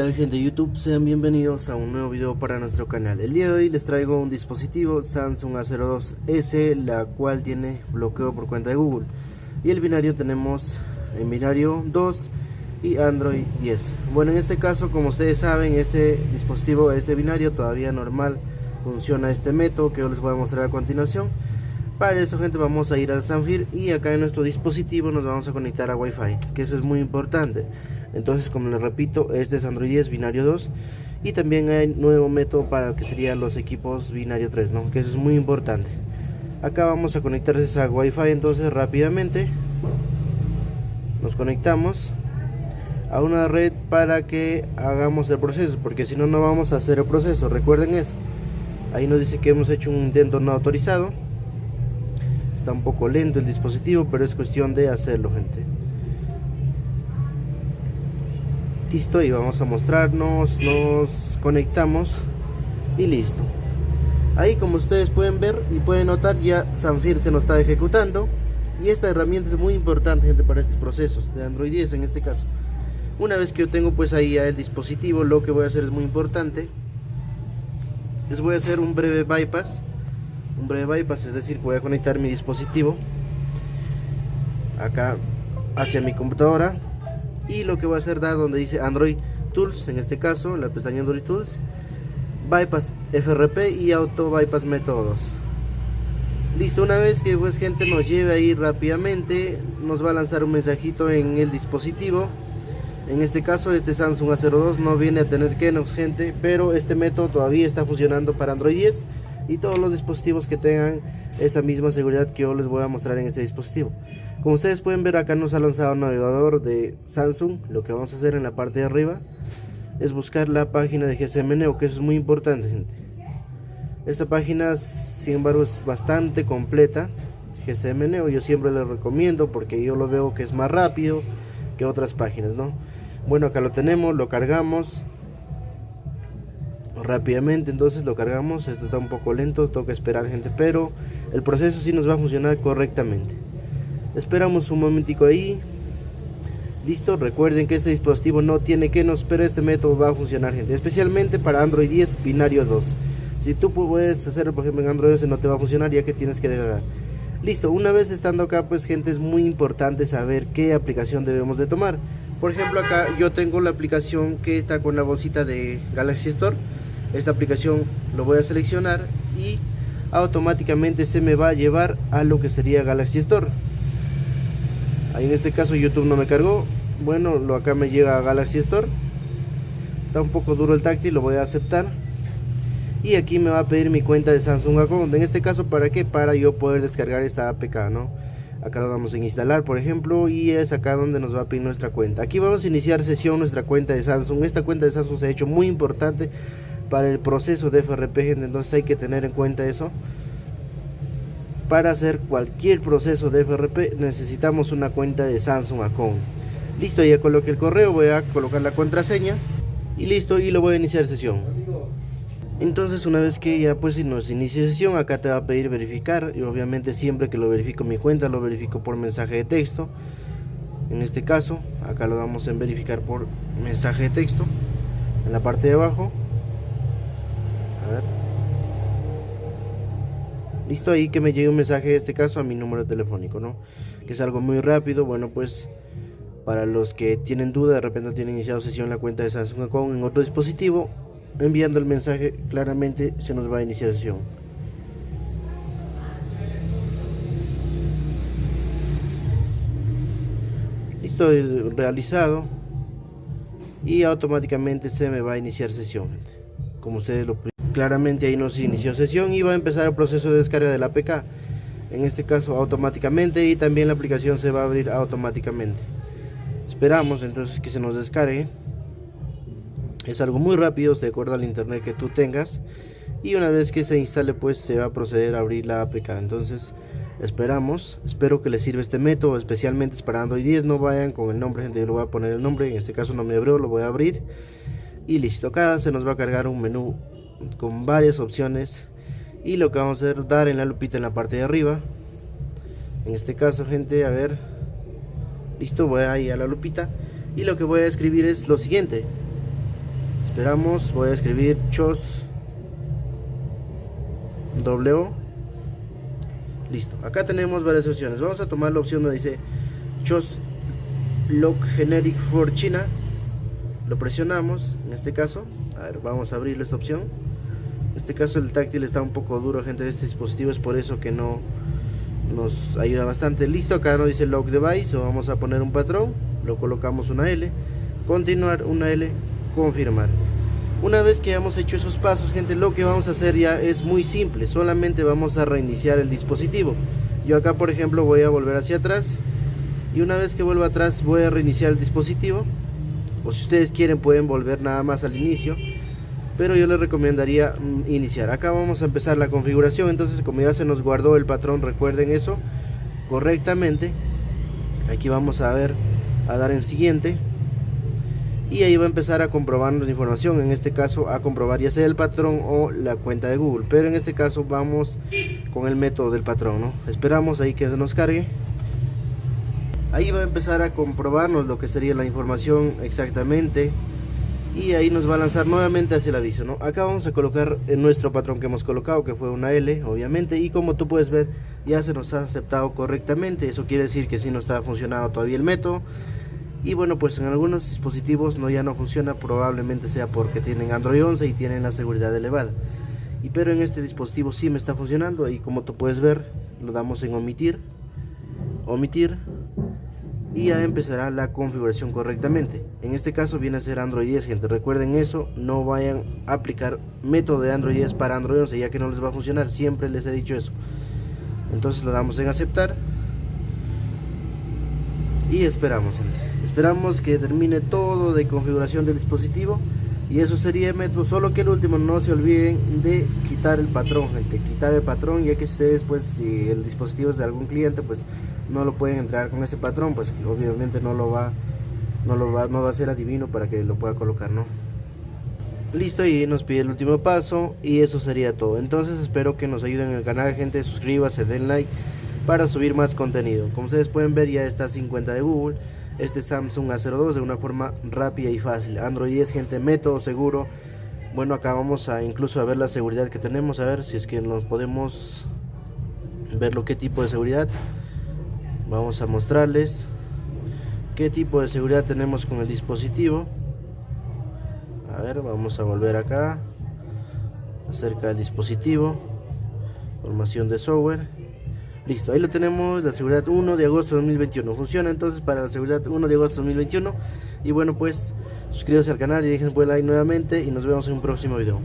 tal gente de YouTube? Sean bienvenidos a un nuevo video para nuestro canal. El día de hoy les traigo un dispositivo Samsung A02S La cual tiene bloqueo por cuenta de Google. Y el binario tenemos en binario 2 y Android 10 Bueno en este caso como ustedes saben este dispositivo, este binario todavía normal Funciona este método que yo les voy a mostrar a continuación. Para eso gente vamos a ir a Sanfir y acá en nuestro dispositivo nos vamos a conectar a Wi-Fi Que eso es muy importante entonces como les repito este es Android 10 binario 2 y también hay nuevo método para que serían los equipos binario 3 ¿no? que eso es muy importante. Acá vamos a conectarse a Wi-Fi entonces rápidamente nos conectamos a una red para que hagamos el proceso porque si no no vamos a hacer el proceso recuerden eso. Ahí nos dice que hemos hecho un intento no autorizado. Está un poco lento el dispositivo pero es cuestión de hacerlo gente listo y vamos a mostrarnos nos conectamos y listo. Ahí como ustedes pueden ver y pueden notar ya Sanfir se nos está ejecutando y esta herramienta es muy importante gente para estos procesos de Android 10 en este caso. Una vez que yo tengo pues ahí ya el dispositivo lo que voy a hacer es muy importante. Les voy a hacer un breve bypass un breve bypass es decir voy a conectar mi dispositivo acá hacia mi computadora y lo que voy a hacer dar donde dice Android Tools, en este caso la pestaña Android Tools, Bypass FRP y Auto Bypass Métodos. Listo, una vez que pues gente nos lleve ahí rápidamente, nos va a lanzar un mensajito en el dispositivo. En este caso este Samsung A02 no viene a tener Kenox gente, pero este método todavía está funcionando para Android 10 y todos los dispositivos que tengan esa misma seguridad que yo les voy a mostrar en este dispositivo. Como ustedes pueden ver acá nos ha lanzado un navegador de Samsung. Lo que vamos a hacer en la parte de arriba es buscar la página de GSM Neo, que eso es muy importante gente. Esta página sin embargo es bastante completa. GSM Neo yo siempre les recomiendo porque yo lo veo que es más rápido que otras páginas, ¿no? Bueno, acá lo tenemos, lo cargamos rápidamente, entonces lo cargamos, esto está un poco lento, toca esperar gente, pero el proceso sí nos va a funcionar correctamente. Esperamos un momentico ahí. Listo, recuerden que este dispositivo no tiene que nos, pero este método va a funcionar, gente. Especialmente para Android 10 binario 2. Si tú puedes hacerlo, por ejemplo, en Android 11 no te va a funcionar ya que tienes que descargar. Listo, una vez estando acá, pues gente, es muy importante saber qué aplicación debemos de tomar. Por ejemplo, acá yo tengo la aplicación que está con la bolsita de Galaxy Store. Esta aplicación lo voy a seleccionar y automáticamente se me va a llevar a lo que sería Galaxy Store ahí en este caso YouTube no me cargó. Bueno lo acá me llega a Galaxy Store. Está un poco duro el táctil lo voy a aceptar. Y aquí me va a pedir mi cuenta de Samsung Account. En este caso para qué para yo poder descargar esa APK no acá lo vamos a instalar por ejemplo y es acá donde nos va a pedir nuestra cuenta. Aquí vamos a iniciar sesión nuestra cuenta de Samsung. Esta cuenta de Samsung se ha hecho muy importante para el proceso de FRP entonces hay que tener en cuenta eso para hacer cualquier proceso de FRP necesitamos una cuenta de Samsung Account. Listo, ya coloqué el correo, voy a colocar la contraseña y listo y lo voy a iniciar sesión. Entonces una vez que ya pues nos inicie sesión, acá te va a pedir verificar y obviamente siempre que lo verifico mi cuenta lo verifico por mensaje de texto. En este caso, acá lo vamos a verificar por mensaje de texto en la parte de abajo. Listo ahí que me llegue un mensaje, en este caso a mi número telefónico, ¿no? Que es algo muy rápido, bueno pues para los que tienen duda, de repente tienen iniciado sesión la cuenta de Samsung en otro dispositivo, enviando el mensaje claramente se nos va a iniciar sesión. Listo, realizado y automáticamente se me va a iniciar sesión, como ustedes lo claramente ahí nos inició sesión y va a empezar el proceso de descarga de la APK en este caso automáticamente y también la aplicación se va a abrir automáticamente. Esperamos entonces que se nos descargue. Es algo muy rápido de acuerdo al internet que tú tengas y una vez que se instale pues se va a proceder a abrir la APK entonces esperamos espero que les sirva este método especialmente es para Android 10 no vayan con el nombre gente yo lo voy a poner el nombre en este caso no me abrió lo voy a abrir y listo. Acá se nos va a cargar un menú con varias opciones. Y lo que vamos a hacer dar en la lupita en la parte de arriba. En este caso gente a ver. Listo voy a ir a la lupita. Y lo que voy a escribir es lo siguiente. Esperamos voy a escribir chos w listo acá tenemos varias opciones. Vamos a tomar la opción donde dice chos lock generic for china lo presionamos en este caso a ver vamos a abrir esta opción. En este caso el táctil está un poco duro gente de este dispositivo es por eso que no nos ayuda bastante. Listo acá nos dice lock device o vamos a poner un patrón lo colocamos una L continuar una L confirmar. Una vez que hayamos hecho esos pasos gente lo que vamos a hacer ya es muy simple solamente vamos a reiniciar el dispositivo. Yo acá por ejemplo voy a volver hacia atrás y una vez que vuelva atrás voy a reiniciar el dispositivo o si ustedes quieren pueden volver nada más al inicio. Pero yo les recomendaría mm, iniciar. Acá vamos a empezar la configuración. Entonces como ya se nos guardó el patrón recuerden eso correctamente. Aquí vamos a ver a dar en siguiente. Y ahí va a empezar a comprobar la información. En este caso a comprobar ya sea el patrón o la cuenta de Google. Pero en este caso vamos con el método del patrón esperamos ahí que se nos cargue ahí va a empezar a comprobarnos lo que sería la información exactamente. Y ahí nos va a lanzar nuevamente hacia el aviso ¿no? acá vamos a colocar en nuestro patrón que hemos colocado que fue una L obviamente. Y como tú puedes ver ya se nos ha aceptado correctamente. Eso quiere decir que si no está funcionando todavía el método. Y bueno pues en algunos dispositivos no ya no funciona. Probablemente sea porque tienen Android 11 y tienen la seguridad elevada. Y pero en este dispositivo sí me está funcionando. Y como tú puedes ver lo damos en omitir. Omitir y ya empezará la configuración correctamente. En este caso viene a ser Android 10 gente. Recuerden eso no vayan a aplicar método de Android 10 para Android 11 ya que no les va a funcionar. Siempre les he dicho eso. Entonces lo damos en aceptar. Y esperamos esperamos que termine todo de configuración del dispositivo. Y eso sería método solo que el último no se olviden de quitar el patrón gente. Quitar el patrón ya que ustedes pues si el dispositivo es de algún cliente pues no lo pueden entrar con ese patrón, pues obviamente no lo va no lo va, no va a ser adivino para que lo pueda colocar, ¿no? Listo, y nos pide el último paso y eso sería todo. Entonces espero que nos ayuden en el canal, gente, suscríbase, den like para subir más contenido. Como ustedes pueden ver ya está 50 de Google, este Samsung A02 de una forma rápida y fácil. Android 10, gente, método seguro. Bueno, acá vamos a incluso a ver la seguridad que tenemos, a ver si es que nos podemos ver lo que tipo de seguridad vamos a mostrarles qué tipo de seguridad tenemos con el dispositivo. A ver vamos a volver acá acerca del dispositivo formación de software. Listo ahí lo tenemos la seguridad 1 de agosto de 2021 funciona entonces para la seguridad 1 de agosto de 2021 y bueno pues suscríbanse al canal y dejen buen like nuevamente y nos vemos en un próximo video